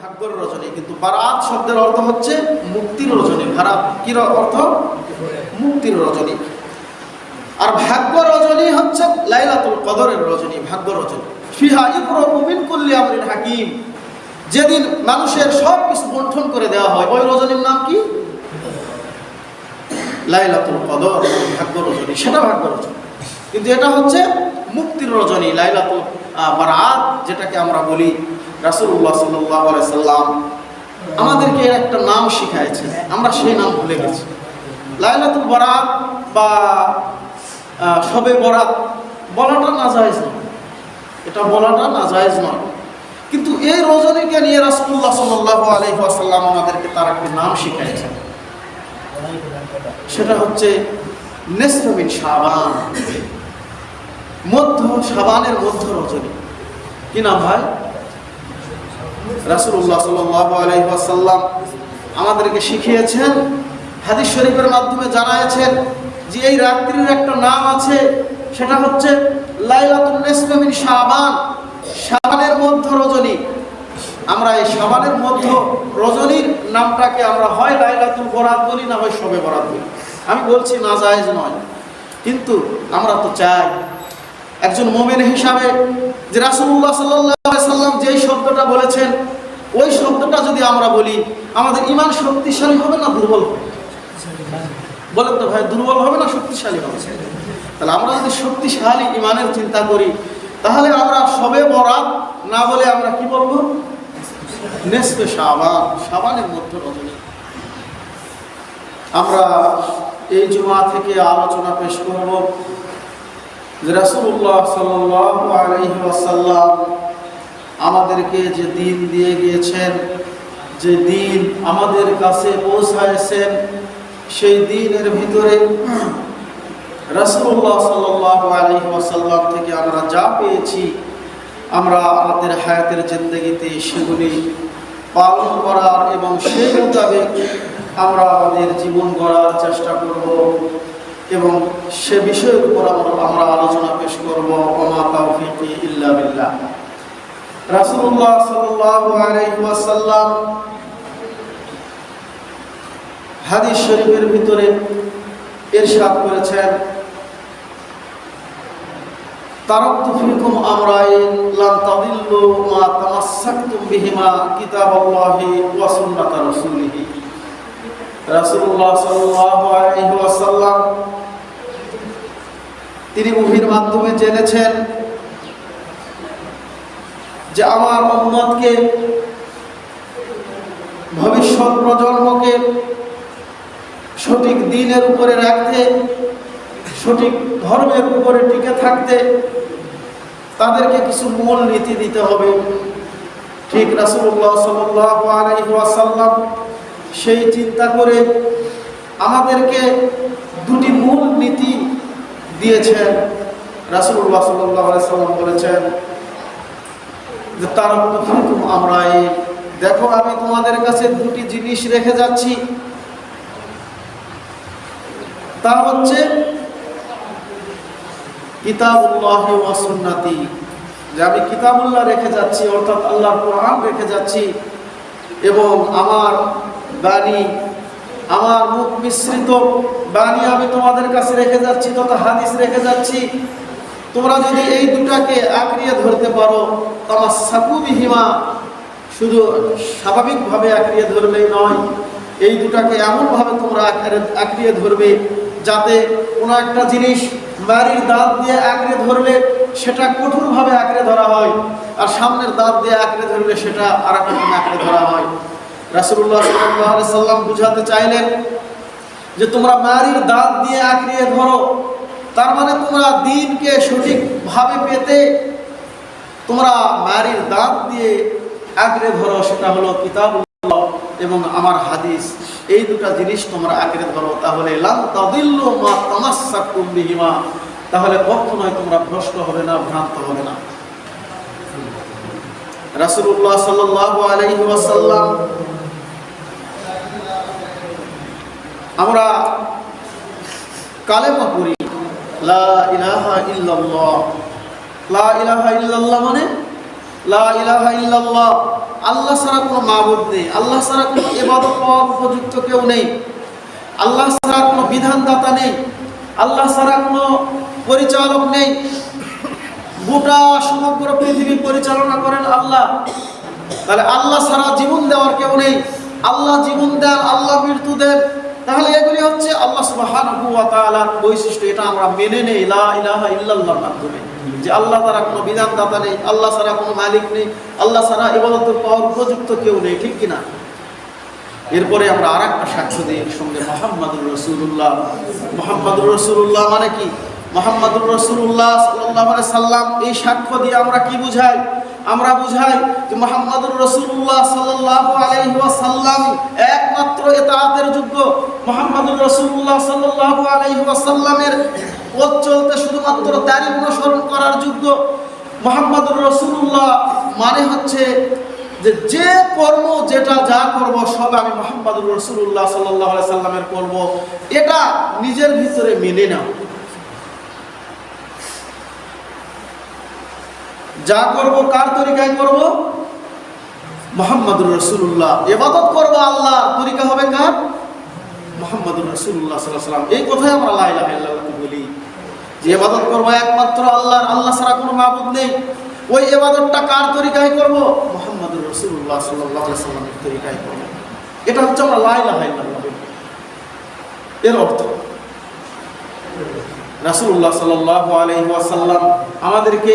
ভাগ্যর রজনী, কিন্তু বারাত শব্দের অর্থ হচ্ছে মুক্তির রজনী। ভারাত কি অর্থ? মুক্তির রজনী। আর ভাগ্য রজনী হচ্ছে লাইলাতুল কদরের রজনী, ভাগ্য রজনী। ফিহা ইকরাবু মিন কুল্লি আমরিন হাকিম। যেদিন মানুষের সব কিছু বন্টন করে দেওয়া হয়, ওই রজনীর নাম কি? লাইলাতুল কদর, ভাগ্য রজনী, সেটা ভাগ্য রজনী। কিন্তু এটা হচ্ছে মুক্তির রজনী লাইলাতুল আহ, বারাত যেটাকে আমরা বলি আলাইহি সাল্লাম। আমাদেরকে এর একটা নাম শিখাইছে আমরা সেই নাম ভুলে গেছি। লাইলাতুল বরাত বা শবে বরাত বলাটা নাজায়েজ নয়। এটা বলাটা নাজায়েজ নয়। কিন্তু এই রজনীকে নিয়ে রাসূলুল্লাহ সাল্লাল্লাহু আলাইহি ওয়াসাল্লাম আমাদেরকে তার একটি নাম শিখাইছেন। সেটা হচ্ছে নেসরবিন শাবান। মধ্য সাবানের মধ্য রজনী। কি নাম ভাই? রাসূলুল্লাহ সাল্লাল্লাহু আলাইহি আমাদেরকে শিখিয়েছেন, হাদিস শরীফের মাধ্যমে জানাইছেন যে এই রাত্রির একটা নাম আছে, সেটা হচ্ছে লাইলাতুন নিসফিন শাবান, শাবানের মধ্য রজনী। আমরা এই শাবানের মধ্য রজনীর নামটাকে আমরা হয় লাইলাতুল বরাত বলি, না হয় শবে বরাত বলি। আমি বলছি না জায়েজ নয়, কিন্তু আমরা তো চাই একজন মোমেন হিসাবে যে সাল্লাল্লাহু সাল্লাম যেই শব্দটা বলেছেন, ওই শব্দটা যদি আমরা বলি, আমাদের ইমান শক্তিশালী হবে না দুর্বল হবে? বলেন তো ভাই, দুর্বল হবে না শক্তিশালী হবে? তাহলে আমরা যদি শক্তিশালী ইমানের চিন্তা করি, তাহলে আমরা সবে বরাত না বলে আমরা কি বলব? নেসফে শাবান, শাবানের মধ্যে রজনী। আমরা এই জুমা থেকে আলোচনা পেশ করব। আমাদেরকে যে দিন দিয়ে গিয়েছেন, যে দিন আমাদের কাছে পৌঁছায়ছেন সেই দিনের ভিতরে রাসূলুল্লাহ সাল্লাল্লাহু আলাইহি ওয়াসাল্লাম থেকে আমরা যা পেয়েছি, আমরা আমাদের হায়াতের জিন্দগিতে সেগুলি পালন করার এবং সেই মোতাবেক আমরা আমাদের জীবন গড়ার চেষ্টা করব। এবং সে বিষয়ের উপর আমরা আলোচনা পেশ করব, ওমা তাওফিকি ইল্লা বিল্লাহ। রাসূলুল্লাহ সাল্লাল্লাহু আলাইহি ওয়াসাল্লাম হাদিস শরীফের ভিতরে ইরশাদ করেছেন তারাকতু ফিকুম আমরাইন তাদিল্লু মা তামাসসাকতুম বিহিমা কিতাবাল্লাহি ওয়া রাসূলিহি। তিনি ওহীর মাধ্যমে জেনেছেন যে আমার উম্মতকে, ভবিষ্যৎ প্রজন্মকে সঠিক দিনের উপরে রাখতে, সঠিক ধর্মের উপরে টিকে থাকতে তাদেরকে কিছু মূল নীতি দিতে হবে। ঠিক আলাইহি ওয়াসাল্লাম সেই চিন্তা করে আমাদেরকে দুটি মূল নীতি দিয়েছেন আলাইহি সাল্লাম বলেছেন যে, তারা আমরা এই দেখো, আমি তোমাদের কাছে দুটি জিনিস রেখে যাচ্ছি। তা হচ্ছে কিতাবুল্লাহ ওয়া সুন্নাতি। যে, আমি কিতাবুল্লাহ রেখে যাচ্ছি, অর্থাৎ আল্লাহর কোরআন রেখে যাচ্ছি এবং আমার বাণী, আমার মুখ মিশ্রিত বাণী আমি তোমাদের কাছে রেখে যাচ্ছি, তথা হাদিস রেখে যাচ্ছি। তোমরা যদি এই দুটাকে আঁকড়িয়ে ধরতে পারো তোমার সাকুবিহিমা শুধু স্বাভাবিকভাবে আঁকড়িয়ে ধরলেই নয়, এই দুটাকে এমনভাবে তোমরা আঁকড়ে- আঁকড়িয়ে ধরবে যাতে কোনো একটা জিনিস বাড়ির দাঁত দিয়ে আঁকড়ে ধরলে সেটা কঠোরভাবে আঁকড়ে ধরা হয়, আর সামনের দাঁত দিয়ে আঁকড়ে ধরলে সেটা আর একটা আঁকড়ে ধরা হয়। রাসুল্লাহ সাল্লাহ সাল্লাম বুঝাতে চাইলেন যে তোমরা মারির দাঁত দিয়ে আঁকড়িয়ে ধরো। তার মানে তোমরা দিনকে সঠিকভাবে পেতে তোমরা মারির দাঁত দিয়ে আঁকড়ে ধরো, সেটা হলো কিতাব এবং আমার হাদিস। এই দুটা জিনিস তোমরা আঁকড়ে ধরো, তাহলে লাম তাদিল্লু মা তামাসসাকুম বিহিমা। তাহলে কখনোই তোমরা ভ্রষ্ট হবে না, ভ্রান্ত হবে না। রাসূলুল্লাহ সাল্লাল্লাহু আলাইহি ওয়াসাল্লাম আমরা কালেমা পড়ি, লা ইলাহা ইল্লাল্লাহ। লা মানে? লা ইল্লাল্লাহ। আল্লাহ ছাড়া কোনো নেই। আল্লাহ কোনো উপযুক্ত কেউ নেই। আল্লাহ কোনো বিধানদাতা নেই। আল্লাহ কোনো পরিচালক নেই। গোটা সমগ্র পৃথিবী পরিচালনা করেন আল্লাহ। তাহলে আল্লাহ ছাড়া জীবন দেওয়ার কেউ নেই। আল্লাহ জীবন দেন, আল্লাহ মৃত্যু দেন। তাহলে এগুলি হচ্ছে আল্লাহ তাআলার বৈশিষ্ট্য। এটা আমরা মেনে নেই ইলাহা ইল্লাল্লাহর মাধ্যমে। যে আল্লাহ ছাড়া কোনো বিধানদাতা নেই, আল্লাহ ছাড়া কোনো মালিক নেই, আল্লাহ ছাড়া ইবাদত পাওয়ার উপযুক্ত কেউ নেই, ঠিক কিনা? এরপরে আমরা আর একটা সাক্ষ্য দিই সঙ্গে, মোহাম্মদুর রসুল্লাহ মোহাম্মদুর রসুল্লাহ মানে কি? মোহাম্মদুর রসুল্লাহ সাল্লাহ সাল্লাম এই সাক্ষ্য দিয়ে আমরা কি বুঝাই? আমরা বুঝাই যে মোহাম্মদুর রসুল্লাহ সাল্লাহ আলাইসাল্লাম একমাত্র এতাহাতের যোগ্য মোহাম্মদুর রসুল্লাহ সাল্লাহ আলাইসাল্লামের পথ চলতে শুধুমাত্র তারই অনুসরণ করার যোগ্য মোহাম্মদুর রসুল্লাহ মানে হচ্ছে যে যে কর্ম যেটা যা করব সব আমি মোহাম্মদুর রসুল্লাহ সাল্লাহ সাল্লামের করব। এটা নিজের ভিতরে মেনে নাও। যা করব, কার তরিকায় করব? মোহাম্মদুর রসুল্লাহ এবাদত করব আল্লাহ। তরিকা হবে কার? মোহাম্মদুর রসুল্লাহ সাল্লাহ সাল্লাম এই কথাই আমরা লাইলা আল্লাহকে বলি। যে এবাদত করব একমাত্র আল্লাহর। আল্লাহ ছাড়া কোনো মাবুদ নেই। ওই এবাদতটা কার তরিকায় করব? মোহাম্মদুর রসুল্লাহ সাল্লাহ সাল্লামের তরিকায় করব। এটা হচ্ছে আমরা লাইলা এর অর্থ? রাসুল্লাহ সাল্লাহ আলহিহাসাল্লাম আমাদেরকে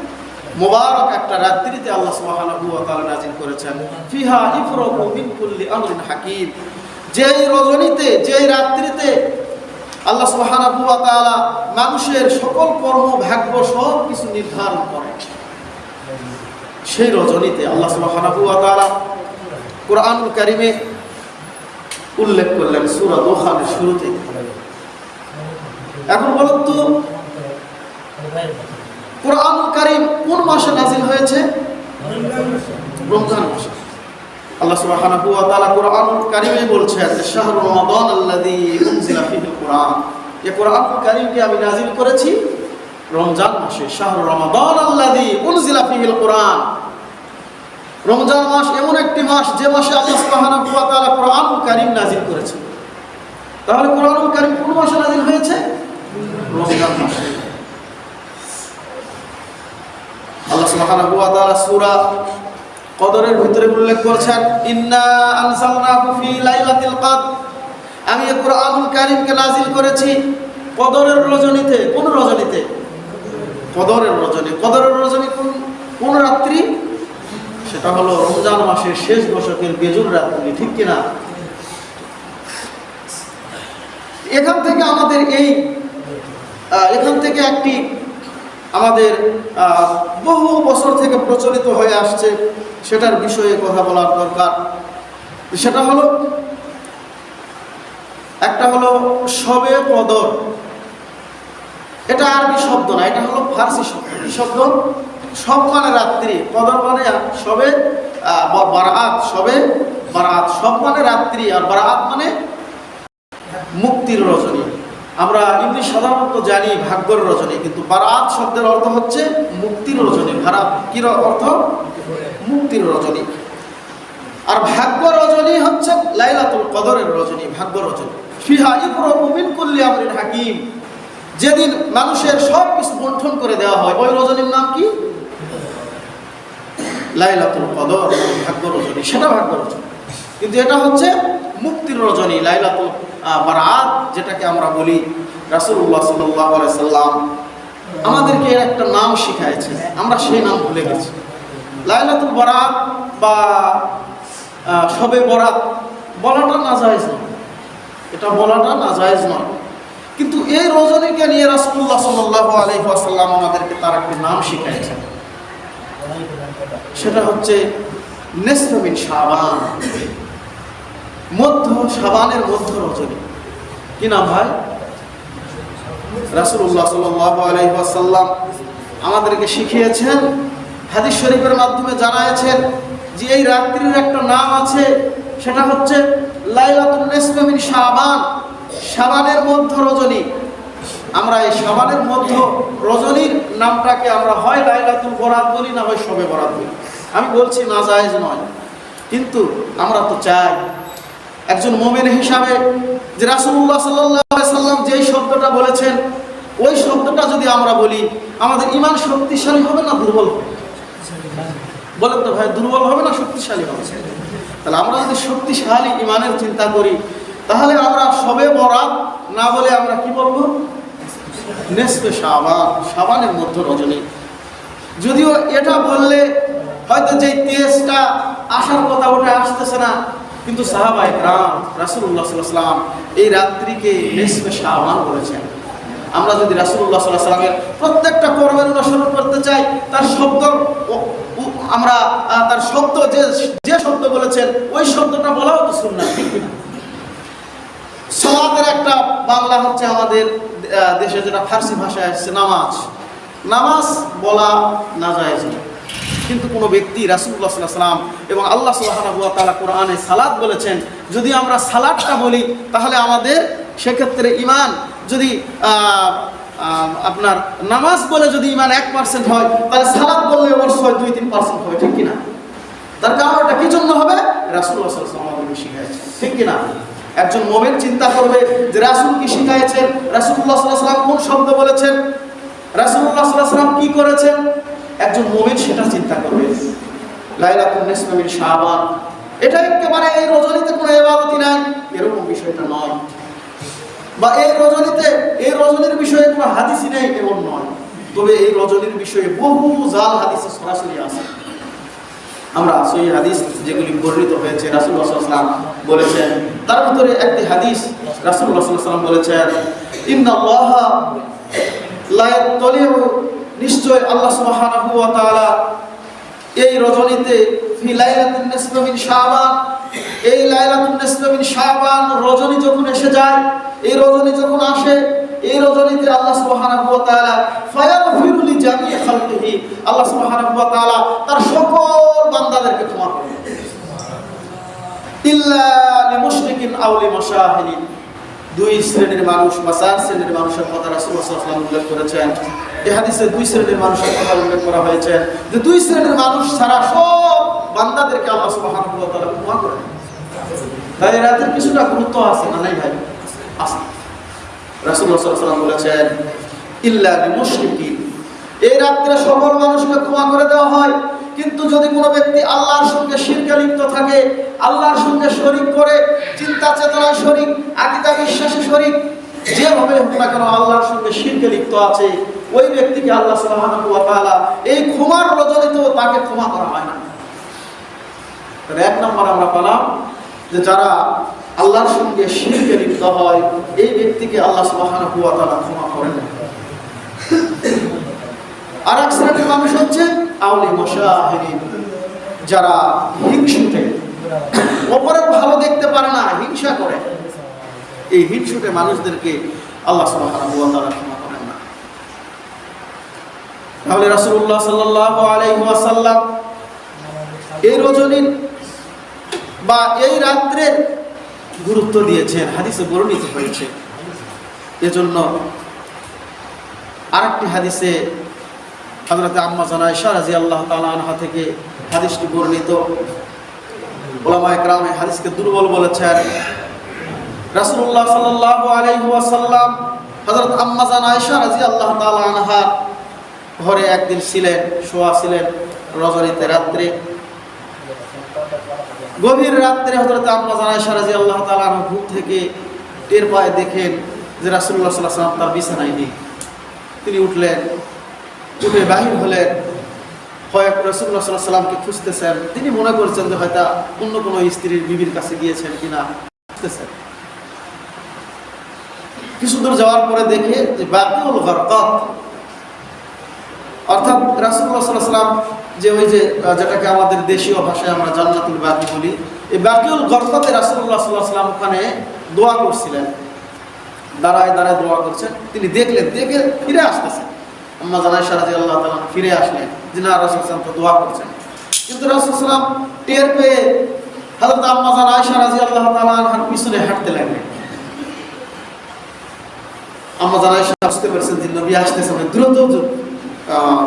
মুবারক একটা রাত্রিতে আল্লাহ সুবহানাহু ওয়া তাআলা নাজিল করেছেন। ফিহা ইফরাকু মিন কুল্লি আমরিন হাকিম। যেই রজনীতে, যেই রাত্রিতে আল্লাহ সুবহানাহু ওয়া তাআলা মানুষের সকল কর্ম, ভাগ্য সব কিছু নির্ধারণ করেন সেই রজনীতে আল্লাহ সুবহানাহু ওয়া তাআলা কোরআনুল কারীমে উল্লেখ করলেন সূরা দোহানের শুরুতে। এখন বলুন তো কোরআনুল কারীম কোন মাসে নাজিল হয়েছে? রমজান মাসে। আল্লাহ সুবহানাহু ওয়া তাআলা কোরআনুল কারীমে বলছেন যে শাহরু রমাদান আল্লাযী উনজিলা ফীহিল কোরআন এই কোরআনুল কারীমকে আমি নাজিল করেছি রমজান মাসে। শাহরু রমাদান আল্লাযী উনজিলা ফীহিল কোরআন রমজান মাস এমন একটি মাস যে মাসে আল্লাহ সুবহানাহু ওয়া তাআলা কোরআনুল কারীম নাজিল করেছেন তাহলে কোরআনুল কারীম কোন মাসে নাজিল হয়েছে? রমজান মাসে। আল্লাহ সুবহানাহু ওয়া ভিতরে উল্লেখ করেছেন, ইন্না আনসালনাহু ফি লাইলাতিল কদর। আমি কোরআনুল কারীমকে নাজিল করেছি কদরের রজনীতে, কোন রজনীতে? কদরের রজনী। কদরের রজনী কোন কোন রাত্রি? সেটা হলো রমজান মাসের শেষ দশকের বেজুর রাত্রি, ঠিক কিনা? এখান থেকে আমাদের এই এখান থেকে একটি আমাদের বহু বছর থেকে প্রচলিত হয়ে আসছে সেটার বিষয়ে কথা বলার দরকার। সেটা হলো, একটা হলো সবে কদর। এটা আরবি শব্দ না, এটা হলো ফার্সি শব্দ। শব্দ? সব মানে রাত্রি। কদর মানে সবে বারাত সবে বারাত। সব মানে রাত্রি, আর বারাত মানে মুক্তির রজনী। আমরা এমনি সাধারণত জানি ভাগ্যর রজনী, কিন্তু বারাত শব্দের অর্থ হচ্ছে মুক্তির রজনী। ভারাত কি অর্থ? মুক্তির রজনী। আর ভাগ্য রজনী হচ্ছে লাইলাতুল কদরের রজনী, ভাগ্য রজনী। ফিহা ইফরাকু মিন কুল্লি আমরিন হাকিম। যেদিন মানুষের সব কিছু বন্টন করে দেওয়া হয়, ওই রজনীর নাম কি? লাইলাতুল কদর, ভাগ্য রজনী। সেটা ভাগ্য রজনী। কিন্তু এটা হচ্ছে মুক্তির রজনী, লাইলাতুল বারাত, যেটাকে আমরা বলি রাসূলুল্লাহ সাল্লাল্লাহু আলাইহি সাল্লাম। আমাদেরকে এর একটা নাম শিখাইছে, আমরা সেই নাম ভুলে গেছি। লাইলাতুল বারাত বা শবে বরাত বলাটা নাজায়েজ নয়। এটা বলাটা না নাজায়েজ নয়। কিন্তু এই রজনীকে নিয়ে রাসূলুল্লাহ সাল্লাল্লাহু আলাইহি ওয়াসাল্লাম আমাদেরকে তার একটি নাম শিখাইছেন সেটা হচ্ছে নেসমিন সাবান মধ্য সাবানের মধ্য রজনী। কি নাম ভাই? রাসুল্লাহ সাল্লাম আমাদেরকে শিখিয়েছেন, হাদিস শরীফের মাধ্যমে জানাইছেন যে এই রাত্রির একটা নাম আছে, সেটা হচ্ছে লাইলাতুল নেসমিন সাবান সাবানের মধ্য রজনী। আমরা এই সাবানের মধ্য রজনীর নামটাকে আমরা হয় লাইলাতুল বরাত বলি, না হয় সবে বরাত বলি। আমি বলছি না, জায়েজ নয়। কিন্তু আমরা তো চাই একজন মোমেন হিসাবে যে রাসুল্লাহ সাল্লাহ সাল্লাম যেই শব্দটা বলেছেন, ওই শব্দটা যদি আমরা বলি, আমাদের ইমান শক্তিশালী হবে না দুর্বল হবে? বলেন তো ভাই, দুর্বল হবে না শক্তিশালী হবে? তাহলে আমরা যদি শক্তিশালী ইমানের চিন্তা করি, তাহলে আমরা সবে বরাত না বলে আমরা কি বলব? নেসপে সাবান সাবানের মধ্য রজনী। যদিও এটা বললে হয়তো যে তেজটা আসার কথা ওটা আসতেছে না কিন্তু সাহাবাই রাম রাসুল্লাহ সাল্লাম এই রাত্রিকে নেসপে সাবান বলেছেন। আমরা যদি রাসুল্লাহ সাল্লাহ সাল্লামের প্রত্যেকটা কর্মের অনুসরণ করতে চাই, তার শব্দ আমরা তার শব্দ যে যে শব্দ বলেছেন, ওই শব্দটা বলাও তো শুননা কিনা সলাতের একটা বাংলা হচ্ছে আমাদের দেশে যেটা ফার্সি ভাষায় আসছে নামাজ। নামাজ বলা না যায় কিন্তু কোনো ব্যক্তি রাসুল্লাহ সাল্লাহ সাল্লাম এবং আল্লাহ সাল্লাহ তালা কোরআনে সালাদ বলেছেন, যদি আমরা সালাদটা বলি, তাহলে আমাদের সেক্ষেত্রে ইমান যদি আপনার নামাজ বলে যদি ইমান এক পার্সেন্ট হয়, তাহলে সালাদ বললে অবশ্যই দুই, তিন পার্সেন্ট হবে, ঠিক কিনা? তার কারণ এটা কি জন্য হবে? রাসুল্লাহ সাল্লাম আমাদেরকে শিখাইছে, ঠিক কিনা? একজন মোমেন চিন্তা করবে যে রাসুল কি শিখাইছেন? রাসুল্লাহ সাল্লাহ সাল্লাম কোন শব্দ বলেছেন? রাসুল্লাহ সাল্লাহ সাল্লাম কি করেছেন? একজন সেটা চিন্তা করবে। লাইলাতুল নিসমিন শাবান। এটা একেবারে এই রজনীতে কোনো এবারতি নাই, এরকম বিষয়টা নয়। বা এই রজনীতে, এই রজনীর বিষয়ে কোনো হাদিসই নেই, এমন নয়। তবে এই রজনীর বিষয়ে বহু জাল হাদিসে সরাসরি আছে। আমরা সেই হাদিস যেগুলি বর্ণিত হয়েছে রাসুল্লাহ সাল্লাম বলেছেন, তার ভিতরে একটি হাদিস রাসুল্লাহ সাল্লাম বলেছেন, ইন্নাল্লাহ লা ইয়াত্তালিউ নিশ্চয় আল্লাহ সুবহানাহু ওয়া তাআলা এই রজনীতে ফি লাইলাতুন নিসফি মিন শাবান, এই লাইলাতুন নিসফি মিন শাবান রজনী যখন এসে যায়, এই রজনী যখন আসে, এই রজনীতে আল্লাহ সুবহানাহু ওয়া তাআলা ফায়াগফিরু লি জামিই খালকিহি। আল্লাহ সুবহানাহু ওয়া তাআলা তার সকল বান্দাদেরকে ক্ষমা করেন। ইল্লা লিমুশরিকিন আও লিমাশাহিদিন। দুই শ্রেণির মানুষ বা চার শ্রেণির মানুষের কথা রাসূলুল্লাহ সাল্লাল্লাহু আলাইহি ওয়াসাল্লাম উল্লেখ করেছেন। হাদিসে দুই শ্রেণির মানুষের কথা উল্লেখ করা হয়েছে যে দুই শ্রেণির মানুষ ছাড়া সব বান্দাদেরকে আল্লাহ সুবহানাহু ওয়া তাআলা ক্ষমা করেন তাই রাতের কিছুটা গুরুত্ব আছে না নাই ভাই? আছে। আলাইহি ওয়াসাল্লাম বলেছেন, ইল্লা লিমুশরিকিন এই রাত্রে সকল মানুষকে ক্ষমা করে দেওয়া হয়। কিন্তু যদি কোনো ব্যক্তি আল্লাহর সঙ্গে শিরকে লিপ্ত থাকে, আল্লাহর সঙ্গে শরিক করে, চিন্তা চেতনায় শরিক, আকিদা বিশ্বাসে শরিক, যেভাবে হোক না কেন আল্লাহর সঙ্গে শিরকে লিপ্ত আছে ওই ব্যক্তিকে আল্লাহ তাআলা এই ক্ষমার রজনীতেও তাকে ক্ষমা করা হয় না। এক নম্বর আমরা পেলাম যে যারা আল্লাহর সঙ্গে শিরকে লিপ্ত হয়, এই ব্যক্তিকে আল্লাহ তাআলা ক্ষমা করেন। আর এক শ্রেণির মানুষ হচ্ছে আউলি মশাহিরিন যারা হিংসুটে। অপরের ভালো দেখতে পারে না, হিংসা করে। এই হিংসুটে মানুষদেরকে আল্লাহ সুবহানাহু ওয়া তাআলা ক্ষমা করেন না তাহলে আলাইহি ওয়াসাল্লাম এই রজনীর বা এই রাত্রের গুরুত্ব দিয়েছেন, হাদিসে বর্ণিত হয়েছে। এজন্য আরেকটি হাদিসে হজরত আম্মা জানাইশা রাজি আল্লাহ তালা থেকে হাদিসটি বর্ণিত। ওলামা একরাম এই হাদিসকে দুর্বল বলেছেন। রাসূলুল্লাহ সাল্লাল্লাহু আলাইহি ওয়াসাল্লাম হযরত আম্মা জানাইশা রাজি আল্লাহ আনহা ঘরে একদিন ছিলেন, শোয়া ছিলেন রজনীতে রাত্রে। গভীর রাত্রে হজরত আম্মা জানাইশা রাজি আল্লাহ আনহা ঘুম থেকে টের পায়ে, দেখেন যে রাসূলুল্লাহ সাল্লাল্লাহু আলাইহি ওয়াসাল্লাম তার বিছানায় নেই। তিনি উঠলেন, উঠে বাহির হলেন। কয়েক রসুল্লাহ সাল্লাহ সাল্লামকে খুঁজতেছেন। তিনি মনে করছেন যে হয়তো অন্য কোনো স্ত্রীর বিবির কাছে গিয়েছেন কিনা। খুঁজতেছেন। কিছু দূর যাওয়ার পরে দেখে যে বাকিউল গরকত অর্থাৎ রাসুল্লাহ সাল্লাহ সাল্লাম যে ওই যে যেটাকে আমাদের দেশীয় ভাষায় আমরা জান্নাতুল বাকি বলি এই বাকিউল গর্ফতে রাসুল্লাহ সাল্লাহ সাল্লাম ওখানে দোয়া করছিলেন। দাঁড়ায় দাঁড়ায় দোয়া করছেন। তিনি দেখলেন দেখে ফিরে আসতেছেন। আম্মা জানাই সারাজি আল্লাহ তালা ফিরে আসলেন। যে না রাসুল সালাম তো দোয়া করছেন। কিন্তু রাসুল সালাম টের পেয়ে হাজরত আম্মা জান আয়সা আল্লাহ তালা পিছনে হাঁটতে লাগলেন। আম্মা জান আয়সা বুঝতে পেরেছেন যে নবী আসতেছেন দ্রুত আহ,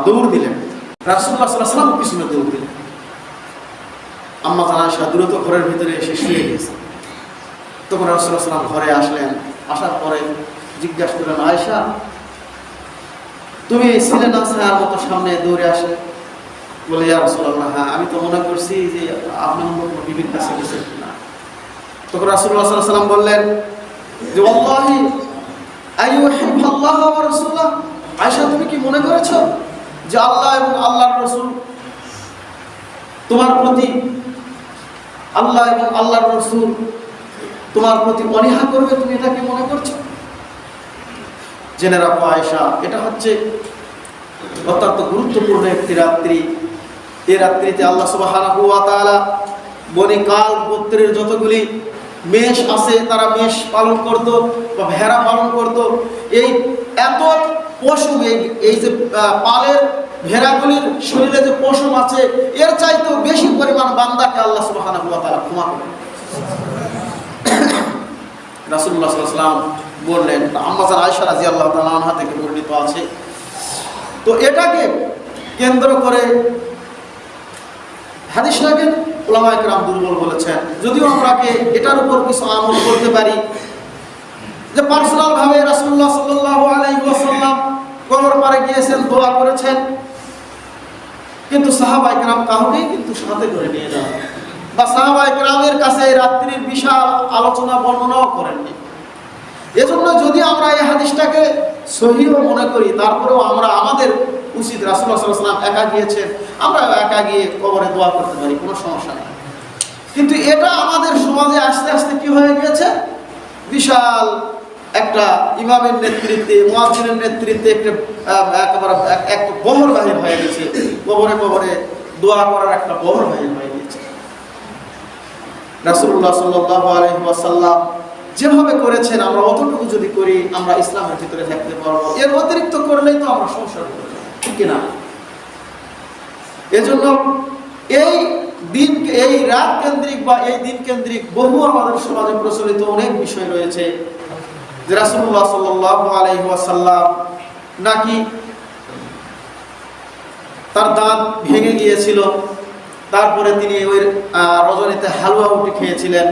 দৌড় দিলেন। রাসুল্লাহ সাল্লাম পিছনে দৌড় দিলেন। আম্মা জান আয়সা দ্রুত ঘরের ভিতরে এসে শুয়ে গেছে। তখন রাসুল্লাহ সাল্লাম ঘরে আসলেন। আসার পরে জিজ্ঞাসা করলেন আয়সা তুমি ছিলে না ছায়ার মতো সামনে দৌড়ে আসে? বলে, ইয়া রাসূলুল্লাহ হ্যাঁ আমি তো মনে করছি যে আপনার মতো বিবির কাছে গেছে কিনা? তখন রাসূলুল্লাহ সাল্লাল্লাহু আলাইহি বললেন যে ওয়াল্লাহি আইয়ুহিব্বাল্লাহ ওয়া রাসূলুল্লাহ আয়েশা, তুমি কি মনে করেছ যে আল্লাহ এবং আল্লাহর রাসূল তোমার প্রতি আল্লাহ এবং আল্লাহর রাসূল তোমার প্রতি অনীহা করবে, তুমি এটা কি মনে করছ? জেনে রাখো আয়েশা, এটা হচ্ছে অত্যন্ত গুরুত্বপূর্ণ একটি রাত্রি। এই রাত্রিতে আল্লাহ তাআলা বনি কাল গোত্রের যতগুলি মেষ আছে, তারা মেষ পালন করত বা ভেড়া পালন করত। এই এত পশম এই যে পালের ভেড়াগুলির শরীরে যে পশম আছে, এর চাইতেও বেশি পরিমাণ বান্দাকে আল্লাহ তাআলা ক্ষমা সাল্লাল্লাহু আলাইহি ওয়াসাল্লাম বললেন আম্মাজান আয়েশা রাদিয়াল্লাহু তাআলা আনহা থেকে বর্ণিত আছে, তো এটাকে কেন্দ্র করে হাদিসটাকে ওলামায়ে কেরাম দুর্বল বলেছেন। যদিও আমরাকে এটার উপর কিছু আমল করতে পারি, যে পার্সোনাল ভাবে রাসূলুল্লাহ সাল্লাল্লাহু আলাইহি ওয়াসাল্লাম কবর পারে গিয়েছেন দোয়া করেছেন। কিন্তু সাহাবায়ে কেরাম কাউকেই কিন্তু সাথে করে নিয়ে যান। বা সাহাবায়ে কেরামের কাছে এই রাত্রির বিশাল আলোচনা বর্ণনাও করেননি এজন্য যদি আমরা এই হাদিসটাকে সহিহ মনে করি, তারপরেও আমরা আমাদের উচিত রাসুল্লাহ সাল্লাম একা গিয়েছেন আমরা একা গিয়ে কবরে দোয়া করতে পারি, কোনো সমস্যা নেই। কিন্তু এটা আমাদের সমাজে আস্তে আস্তে কি হয়ে গিয়েছে? বিশাল একটা ইমামের নেতৃত্বে, মুয়াজ্জিনের নেতৃত্বে একটা একটা বহর বাহির হয়ে গেছে। কবরে কবরে দোয়া করার একটা বহর বাহির হয়ে গেছে। রাসূলুল্লাহ সাল্লাল্লাহু আলাইহি ওয়াসাল্লাম যেভাবে করেছেন, আমরা অতটুকু যদি করি, আমরা ইসলামের ভিতরে থাকতে পারব। এর অতিরিক্ত করলেই তো আমরা সংসার ঠিক না এজন্য এই দিন, এই রাত কেন্দ্রিক বা এই দিন কেন্দ্রিক বহু আমাদের সমাজে প্রচলিত অনেক বিষয় রয়েছে। যে আলাইহি ওয়াসাল্লাম নাকি তার দাঁত ভেঙে গিয়েছিল, তারপরে তিনি ওই রজনীতে হালুয়া উঠে খেয়েছিলেন।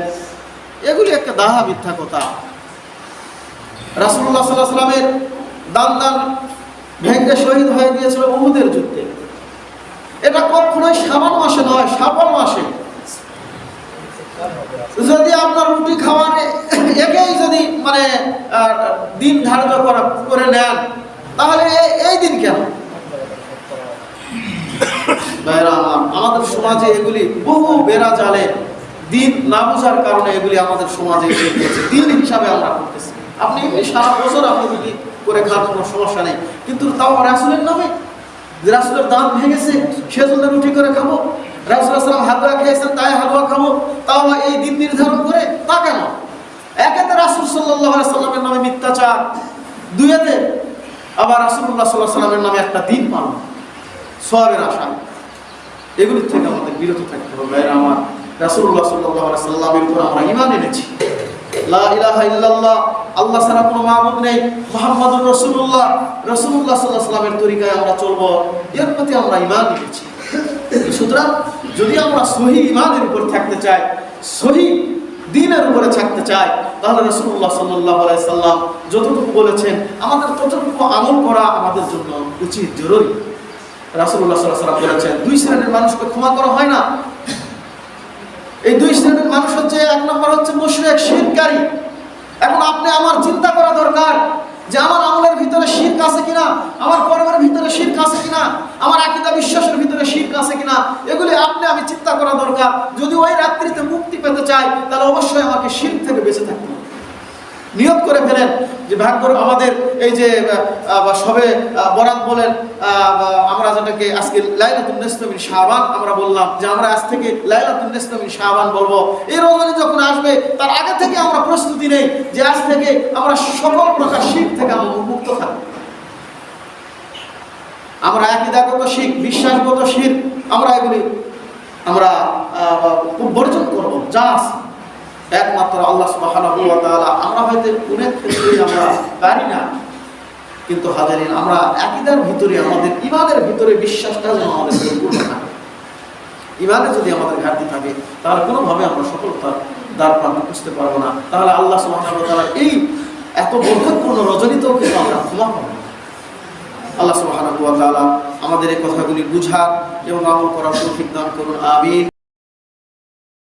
এগুলি একটা দাহা মিথ্যা কথা। রাসুল্লাহ সাল্লাহ সাল্লামের দান দান ভেঙ্গে শহীদ হয়ে গিয়েছিল উহুদের যুদ্ধে। এটা কখনোই সাবান মাসে নয় সাবান মাসে। যদি দিন ধার্য করা, করে নেন। তাহলে এই দিন কেন? আমাদের সমাজে এগুলি বহু বেড়া জালে। দিন না বোঝার কারণে এগুলি আমাদের সমাজে দিন হিসাবে আমরা করতেছি। আপনি সারা বছর আপনি রুটি করে খান, কোনো সমস্যা নেই। কিন্তু তাও রাসুলের নামে রাসুলের দাঁত ভেঙেছে সেজন্য রুটি করে খাব। রাসুল হালুয়া খেয়েছেন, তাই হালুয়া খাব। তাও এই দিন নির্ধারণ করে, তা কেন? একেতে রাসুল সাল্লাহ সাল্লামের নামে মিথ্যাচার। দুইয়েতে আবার রাসুল্লাহ সাল্লাহ সাল্লামের নামে একটা দিন পালন। সবের আশা। এগুলির থেকে আমাদের বিরত থাকতে হবে। আমার রাসূলুল্লাহ সাল্লাল্লাহু আলাইহি সাল্লামের উপর আমরা ঈমান এনেছি। আল্লাহ ছাড়া কোনো মাবুদ নেই। মুহাম্মাদুর রাসূলুল্লাহ সাল্লাল্লাহু আলাইহি সাল্লামের তরিকায় আমরা চলবো। এর প্রতি আমরা ঈমান এনেছি। সুতরাং যদি আমরা সহি ঈমানের উপর থাকতে চাই, সহি দিনের উপরে থাকতে চাই তাহলে রসুল্লাহ সাল্লাহ সাল্লাম যতটুকু বলেছেন, আমাদের ততটুকু আমল করা আমাদের জন্য উচিত, জরুরি। রাসুল্লাহ সাল্লাহ সাল্লাম বলেছেন, দুই শ্রেণির মানুষকে ক্ষমা করা হয় না। এই দুই শ্রেণির মানুষ হচ্ছে, এক নম্বর হচ্ছে মুশরিক, শিরকারী। এখন আপনি আমার চিন্তা করা দরকার যে আমার আমলের ভিতরে শির আছে কিনা, আমার কর্মের ভিতরে শির আছে কিনা, আমার আকিদা বিশ্বাসের ভিতরে শির আছে কিনা, এগুলি আপনি আমি চিন্তা করা দরকার। যদি ওই রাত্রিতে মুক্তি পেতে চাই, তাহলে অবশ্যই আমাকে শির থেকে বেঁচে থাকতে হবে। নিয়োগ করে ফেলেন যে ভাগ্য আমাদের এই যে সবে বরাত বলেন আমরা যেটাকে আজকে লাইলাতুন নিসমিন শাবান আমরা বললাম, যে আমরা আজ থেকে লাইলাতুন নিসমিন শাবান বলব। এই রমজানে যখন আসবে, তার আগে থেকে আমরা প্রস্তুতি নেই যে আজ থেকে আমরা সকল প্রকার শীত থেকে আমরা মুক্ত থাকব। আমরা আকিদাগত শিখ, বিশ্বাসগত শিখ, আমরা এগুলি আমরা বর্জন করব, যা আছে। একমাত্র আল্লাহ সুবহানাহু ওয়া আমরা হয়তো অনেক ক্ষেত্রেই আমরা পারি না, কিন্তু হাজারিন, আমরা আকিদার ভিতরে, আমাদের ইমানের ভিতরে বিশ্বাসটা যেন আমাদের থাকে ইমানে যদি আমাদের ঘাটতি থাকে, তাহলে কোনোভাবে আমরা সফলতার দ্বার প্রান্ত বুঝতে পারব না। তাহলে আল্লাহ তাআলা এই এত বরকতপূর্ণ রজনীতেও কিন্তু আমরা ক্ষমা পাবো আল্লাহ তাআলা আমাদের এই কথাগুলি বুঝার এবং আমল করার তৌফিক দান করুন। আমিন।